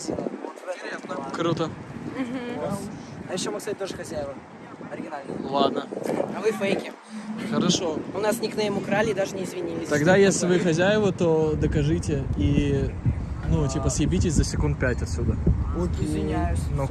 магазина. Вот. Круто. А еще мы, кстати, тоже хозяева. Оригинальные. Ладно. А вы фейки. Хорошо. У нас никнейм украли и даже не извинились. Тогда, если вы хозяева, то докажите и, ну, типа, съебитесь за секунд пять отсюда. Извиняюсь. Ну-ка.